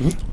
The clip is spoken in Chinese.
嗯。